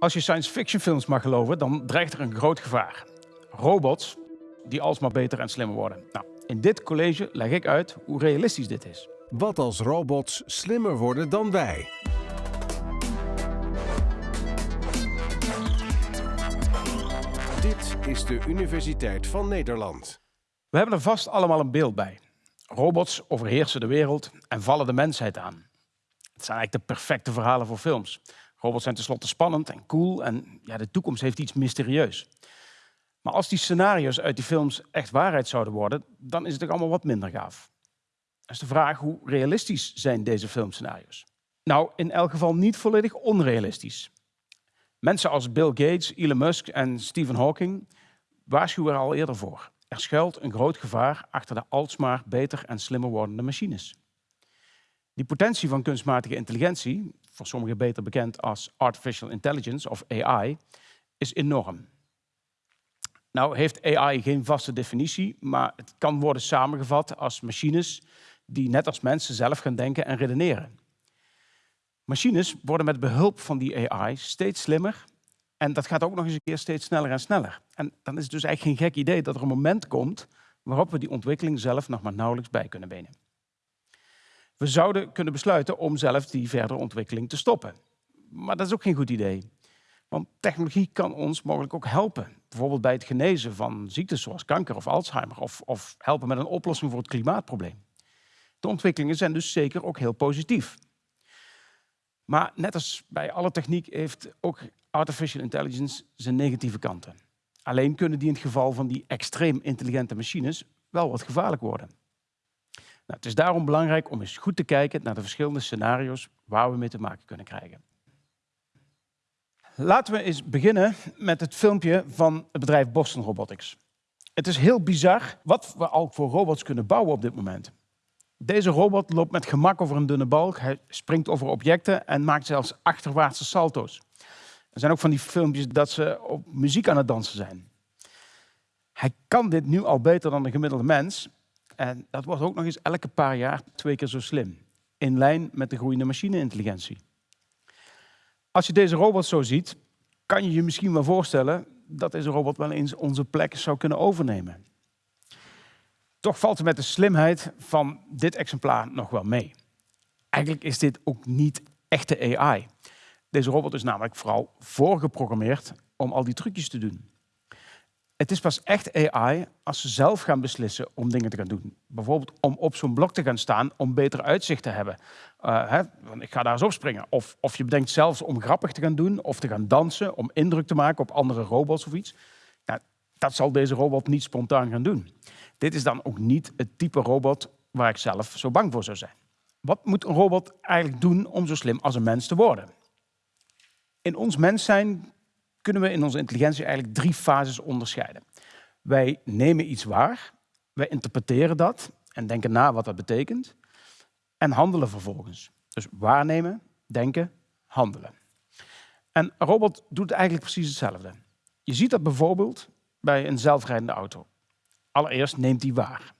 Als je science fiction films mag geloven, dan dreigt er een groot gevaar. Robots die alsmaar beter en slimmer worden. Nou, in dit college leg ik uit hoe realistisch dit is. Wat als robots slimmer worden dan wij? Dit is de Universiteit van Nederland. We hebben er vast allemaal een beeld bij. Robots overheersen de wereld en vallen de mensheid aan. Het zijn eigenlijk de perfecte verhalen voor films. Robots zijn tenslotte spannend en cool en ja, de toekomst heeft iets mysterieus. Maar als die scenario's uit die films echt waarheid zouden worden, dan is het ook allemaal wat minder gaaf. Dat is de vraag, hoe realistisch zijn deze filmscenario's? Nou, in elk geval niet volledig onrealistisch. Mensen als Bill Gates, Elon Musk en Stephen Hawking waarschuwen er al eerder voor. Er schuilt een groot gevaar achter de alsmaar beter en slimmer wordende machines. Die potentie van kunstmatige intelligentie, voor sommigen beter bekend als artificial intelligence of AI, is enorm. Nou heeft AI geen vaste definitie, maar het kan worden samengevat als machines die net als mensen zelf gaan denken en redeneren. Machines worden met behulp van die AI steeds slimmer en dat gaat ook nog eens een keer steeds sneller en sneller. En dan is het dus eigenlijk geen gek idee dat er een moment komt waarop we die ontwikkeling zelf nog maar nauwelijks bij kunnen benen. We zouden kunnen besluiten om zelf die verdere ontwikkeling te stoppen. Maar dat is ook geen goed idee. Want technologie kan ons mogelijk ook helpen. Bijvoorbeeld bij het genezen van ziektes zoals kanker of Alzheimer. Of, of helpen met een oplossing voor het klimaatprobleem. De ontwikkelingen zijn dus zeker ook heel positief. Maar net als bij alle techniek heeft ook artificial intelligence zijn negatieve kanten. Alleen kunnen die in het geval van die extreem intelligente machines wel wat gevaarlijk worden. Nou, het is daarom belangrijk om eens goed te kijken naar de verschillende scenario's waar we mee te maken kunnen krijgen. Laten we eens beginnen met het filmpje van het bedrijf Boston Robotics. Het is heel bizar wat we al voor robots kunnen bouwen op dit moment. Deze robot loopt met gemak over een dunne balk, hij springt over objecten en maakt zelfs achterwaartse salto's. Er zijn ook van die filmpjes dat ze op muziek aan het dansen zijn. Hij kan dit nu al beter dan de gemiddelde mens. En dat wordt ook nog eens elke paar jaar twee keer zo slim. In lijn met de groeiende machine-intelligentie. Als je deze robot zo ziet, kan je je misschien wel voorstellen dat deze robot wel eens onze plek zou kunnen overnemen. Toch valt het met de slimheid van dit exemplaar nog wel mee. Eigenlijk is dit ook niet echte AI. Deze robot is namelijk vooral voorgeprogrammeerd om al die trucjes te doen. Het is pas echt AI als ze zelf gaan beslissen om dingen te gaan doen. Bijvoorbeeld om op zo'n blok te gaan staan om beter uitzicht te hebben. Uh, hè, want ik ga daar eens opspringen. Of, of je bedenkt zelfs om grappig te gaan doen of te gaan dansen om indruk te maken op andere robots of iets. Nou, dat zal deze robot niet spontaan gaan doen. Dit is dan ook niet het type robot waar ik zelf zo bang voor zou zijn. Wat moet een robot eigenlijk doen om zo slim als een mens te worden? In ons mens zijn kunnen we in onze intelligentie eigenlijk drie fases onderscheiden. Wij nemen iets waar, wij interpreteren dat en denken na wat dat betekent en handelen vervolgens. Dus waarnemen, denken, handelen. En een robot doet eigenlijk precies hetzelfde. Je ziet dat bijvoorbeeld bij een zelfrijdende auto. Allereerst neemt hij waar.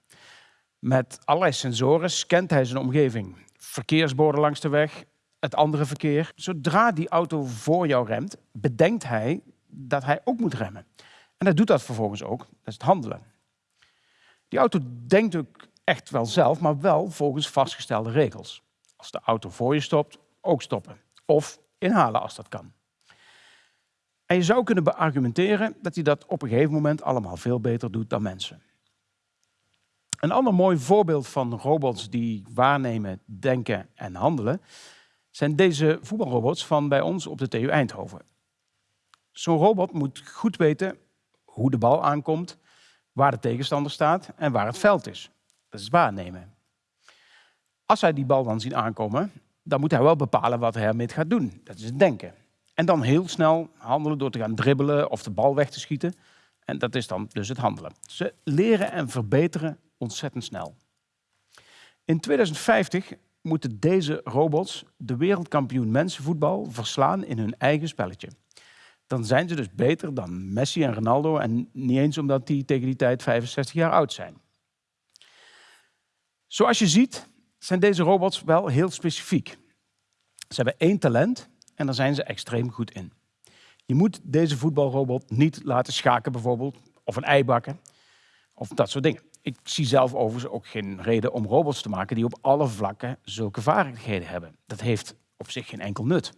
Met allerlei sensoren scant hij zijn omgeving. Verkeersborden langs de weg, het andere verkeer. Zodra die auto voor jou remt, bedenkt hij dat hij ook moet remmen. En hij doet dat vervolgens ook. Dat is het handelen. Die auto denkt ook echt wel zelf, maar wel volgens vastgestelde regels. Als de auto voor je stopt, ook stoppen. Of inhalen als dat kan. En je zou kunnen beargumenteren dat hij dat op een gegeven moment allemaal veel beter doet dan mensen. Een ander mooi voorbeeld van robots die waarnemen, denken en handelen zijn deze voetbalrobots van bij ons op de TU Eindhoven. Zo'n robot moet goed weten hoe de bal aankomt, waar de tegenstander staat en waar het veld is. Dat is waarnemen. Als hij die bal dan ziet aankomen, dan moet hij wel bepalen wat hij ermee gaat doen. Dat is het denken. En dan heel snel handelen door te gaan dribbelen of de bal weg te schieten. En dat is dan dus het handelen. Ze leren en verbeteren ontzettend snel. In 2050 moeten deze robots de wereldkampioen mensenvoetbal verslaan in hun eigen spelletje. Dan zijn ze dus beter dan Messi en Ronaldo en niet eens omdat die tegen die tijd 65 jaar oud zijn. Zoals je ziet zijn deze robots wel heel specifiek. Ze hebben één talent en daar zijn ze extreem goed in. Je moet deze voetbalrobot niet laten schaken bijvoorbeeld, of een ei bakken, of dat soort dingen. Ik zie zelf overigens ook geen reden om robots te maken die op alle vlakken zulke vaardigheden hebben. Dat heeft op zich geen enkel nut.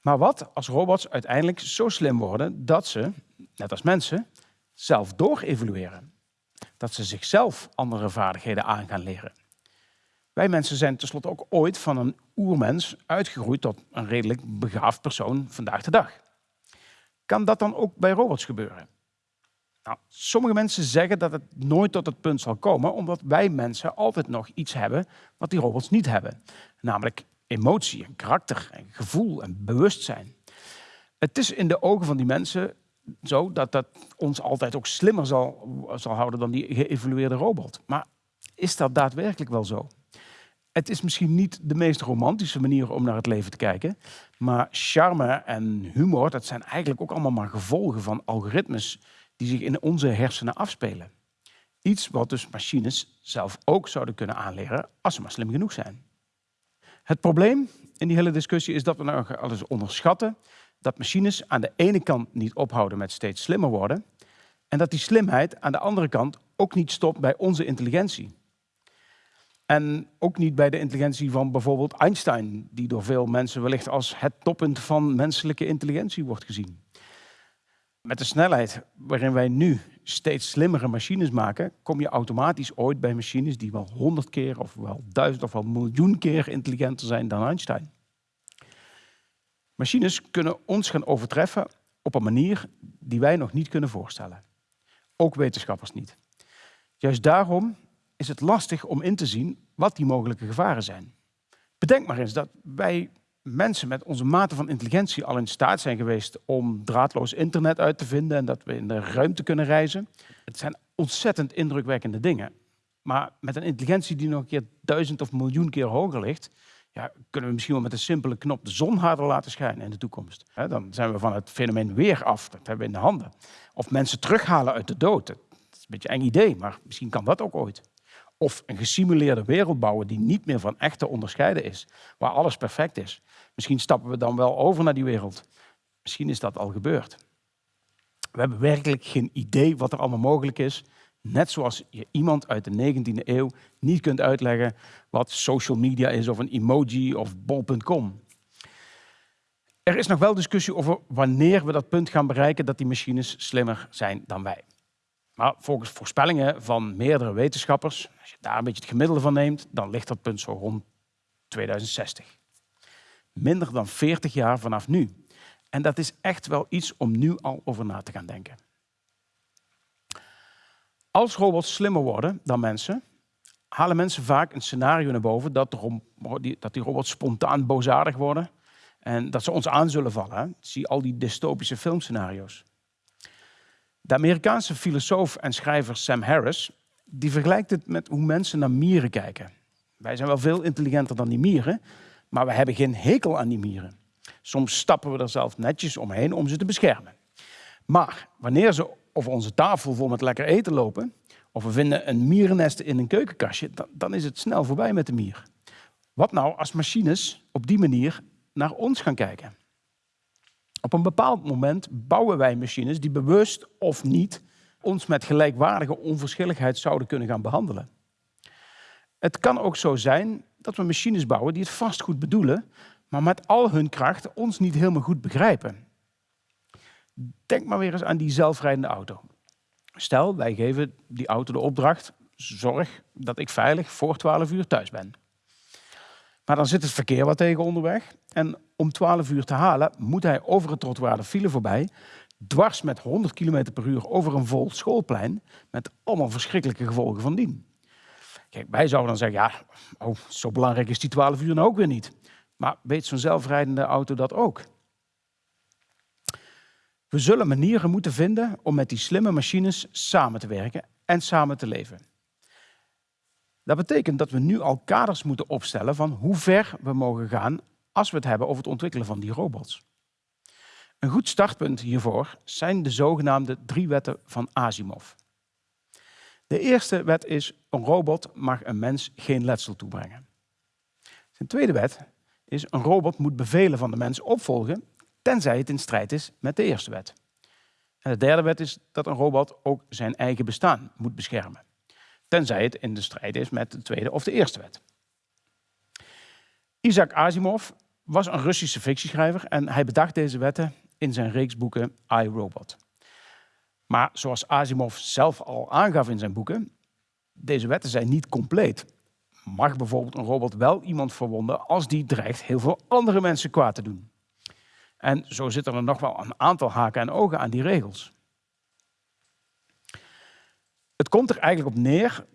Maar wat als robots uiteindelijk zo slim worden dat ze, net als mensen, zelf doorevolueren? Dat ze zichzelf andere vaardigheden aan gaan leren. Wij mensen zijn tenslotte ook ooit van een oermens uitgegroeid tot een redelijk begaafd persoon vandaag de dag. Kan dat dan ook bij robots gebeuren? Nou, sommige mensen zeggen dat het nooit tot het punt zal komen, omdat wij mensen altijd nog iets hebben wat die robots niet hebben. Namelijk emotie, en karakter, en gevoel en bewustzijn. Het is in de ogen van die mensen zo dat dat ons altijd ook slimmer zal, zal houden dan die geëvolueerde robot. Maar is dat daadwerkelijk wel zo? Het is misschien niet de meest romantische manier om naar het leven te kijken, maar charme en humor, dat zijn eigenlijk ook allemaal maar gevolgen van algoritmes die zich in onze hersenen afspelen. Iets wat dus machines zelf ook zouden kunnen aanleren als ze maar slim genoeg zijn. Het probleem in die hele discussie is dat we nou alles onderschatten dat machines aan de ene kant niet ophouden met steeds slimmer worden en dat die slimheid aan de andere kant ook niet stopt bij onze intelligentie. En ook niet bij de intelligentie van bijvoorbeeld Einstein, die door veel mensen wellicht als het toppunt van menselijke intelligentie wordt gezien. Met de snelheid waarin wij nu steeds slimmere machines maken, kom je automatisch ooit bij machines die wel honderd keer of wel duizend of wel miljoen keer intelligenter zijn dan Einstein. Machines kunnen ons gaan overtreffen op een manier die wij nog niet kunnen voorstellen. Ook wetenschappers niet. Juist daarom is het lastig om in te zien wat die mogelijke gevaren zijn. Bedenk maar eens dat wij mensen met onze mate van intelligentie al in staat zijn geweest om draadloos internet uit te vinden en dat we in de ruimte kunnen reizen. Het zijn ontzettend indrukwekkende dingen. Maar met een intelligentie die nog een keer duizend of miljoen keer hoger ligt, ja, kunnen we misschien wel met een simpele knop de zon harder laten schijnen in de toekomst. dan zijn we van het fenomeen weer af. Dat hebben we in de handen. Of mensen terughalen uit de dood. Dat is een beetje een eng idee, maar misschien kan dat ook ooit. Of een gesimuleerde wereld bouwen die niet meer van echt te onderscheiden is. Waar alles perfect is. Misschien stappen we dan wel over naar die wereld. Misschien is dat al gebeurd. We hebben werkelijk geen idee wat er allemaal mogelijk is. Net zoals je iemand uit de 19e eeuw niet kunt uitleggen wat social media is of een emoji of bol.com. Er is nog wel discussie over wanneer we dat punt gaan bereiken dat die machines slimmer zijn dan wij. Maar volgens voorspellingen van meerdere wetenschappers, als je daar een beetje het gemiddelde van neemt, dan ligt dat punt zo rond 2060. Minder dan 40 jaar vanaf nu. En dat is echt wel iets om nu al over na te gaan denken. Als robots slimmer worden dan mensen, halen mensen vaak een scenario naar boven dat, dat die robots spontaan boosaardig worden en dat ze ons aan zullen vallen. Zie al die dystopische filmscenario's. De Amerikaanse filosoof en schrijver Sam Harris die vergelijkt het met hoe mensen naar mieren kijken. Wij zijn wel veel intelligenter dan die mieren, maar we hebben geen hekel aan die mieren. Soms stappen we er zelf netjes omheen om ze te beschermen. Maar wanneer ze over onze tafel vol met lekker eten lopen, of we vinden een mierennest in een keukenkastje, dan, dan is het snel voorbij met de mier. Wat nou als machines op die manier naar ons gaan kijken? Op een bepaald moment bouwen wij machines die bewust of niet ons met gelijkwaardige onverschilligheid zouden kunnen gaan behandelen. Het kan ook zo zijn dat we machines bouwen die het vast goed bedoelen, maar met al hun kracht ons niet helemaal goed begrijpen. Denk maar weer eens aan die zelfrijdende auto. Stel, wij geven die auto de opdracht, zorg dat ik veilig voor 12 uur thuis ben. Maar dan zit het verkeer wat tegen onderweg. En om 12 uur te halen moet hij over het trottoir de file voorbij, dwars met 100 km per uur over een vol schoolplein, met allemaal verschrikkelijke gevolgen van dien. Kijk, wij zouden dan zeggen, ja, oh, zo belangrijk is die 12 uur nou ook weer niet. Maar weet zo'n zelfrijdende auto dat ook? We zullen manieren moeten vinden om met die slimme machines samen te werken en samen te leven. Dat betekent dat we nu al kaders moeten opstellen van hoe ver we mogen gaan als we het hebben over het ontwikkelen van die robots. Een goed startpunt hiervoor zijn de zogenaamde drie wetten van Asimov. De eerste wet is, een robot mag een mens geen letsel toebrengen. De tweede wet is, een robot moet bevelen van de mens opvolgen tenzij het in strijd is met de eerste wet. En de derde wet is dat een robot ook zijn eigen bestaan moet beschermen, tenzij het in de strijd is met de tweede of de eerste wet. Isaac Asimov was een Russische fictieschrijver en hij bedacht deze wetten in zijn reeks boeken I, Robot. Maar zoals Asimov zelf al aangaf in zijn boeken, deze wetten zijn niet compleet. Mag bijvoorbeeld een robot wel iemand verwonden als die dreigt heel veel andere mensen kwaad te doen? En zo zitten er nog wel een aantal haken en ogen aan die regels. Het komt er eigenlijk op neer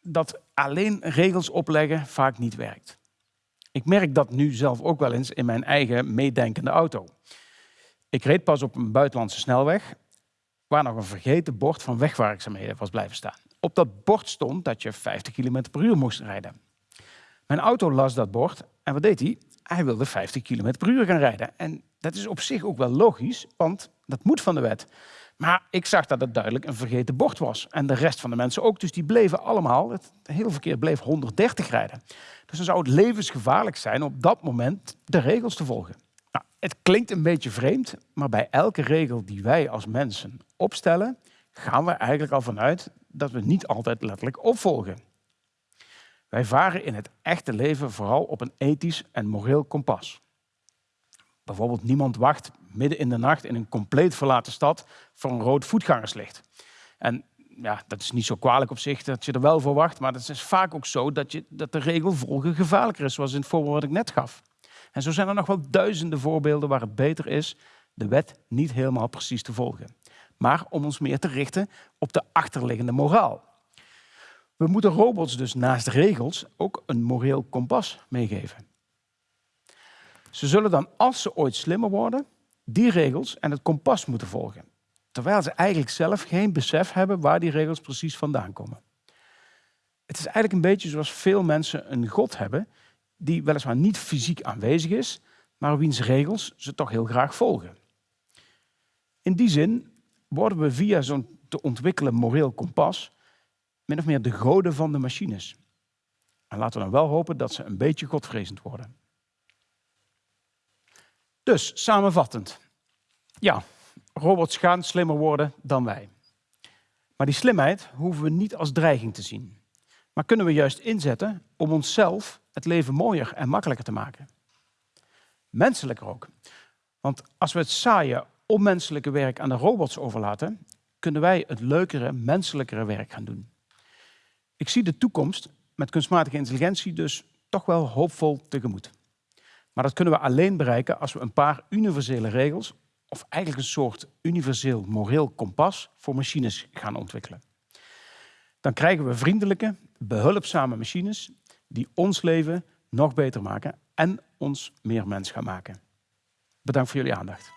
dat alleen regels opleggen vaak niet werkt. Ik merk dat nu zelf ook wel eens in mijn eigen meedenkende auto. Ik reed pas op een buitenlandse snelweg waar nog een vergeten bord van wegwerkzaamheden was blijven staan. Op dat bord stond dat je 50 km per uur moest rijden. Mijn auto las dat bord en wat deed hij? Hij wilde 50 km per uur gaan rijden. En dat is op zich ook wel logisch, want dat moet van de wet. Maar ik zag dat het duidelijk een vergeten bord was. En de rest van de mensen ook. Dus die bleven allemaal, het hele verkeer bleef 130 rijden. Dus dan zou het levensgevaarlijk zijn op dat moment de regels te volgen. Het klinkt een beetje vreemd, maar bij elke regel die wij als mensen opstellen, gaan we eigenlijk al vanuit dat we niet altijd letterlijk opvolgen. Wij varen in het echte leven vooral op een ethisch en moreel kompas. Bijvoorbeeld niemand wacht midden in de nacht in een compleet verlaten stad voor een rood voetgangerslicht. En ja, dat is niet zo kwalijk op zich dat je er wel voor wacht, maar het is vaak ook zo dat, je, dat de regel volgen gevaarlijker is, zoals in het voorbeeld wat ik net gaf. En zo zijn er nog wel duizenden voorbeelden waar het beter is de wet niet helemaal precies te volgen, maar om ons meer te richten op de achterliggende moraal. We moeten robots dus naast regels ook een moreel kompas meegeven. Ze zullen dan, als ze ooit slimmer worden, die regels en het kompas moeten volgen. Terwijl ze eigenlijk zelf geen besef hebben waar die regels precies vandaan komen. Het is eigenlijk een beetje zoals veel mensen een God hebben, die weliswaar niet fysiek aanwezig is, maar wiens regels ze toch heel graag volgen. In die zin worden we via zo'n te ontwikkelen moreel kompas min of meer de goden van de machines. En laten we dan wel hopen dat ze een beetje godvrezend worden. Dus, samenvattend. Ja, robots gaan slimmer worden dan wij. Maar die slimheid hoeven we niet als dreiging te zien. Maar kunnen we juist inzetten om onszelf het leven mooier en makkelijker te maken. Menselijker ook. Want als we het saaie, onmenselijke werk aan de robots overlaten, kunnen wij het leukere, menselijkere werk gaan doen. Ik zie de toekomst met kunstmatige intelligentie dus toch wel hoopvol tegemoet. Maar dat kunnen we alleen bereiken als we een paar universele regels, of eigenlijk een soort universeel moreel kompas voor machines gaan ontwikkelen. Dan krijgen we vriendelijke, behulpzame machines die ons leven nog beter maken en ons meer mens gaan maken. Bedankt voor jullie aandacht.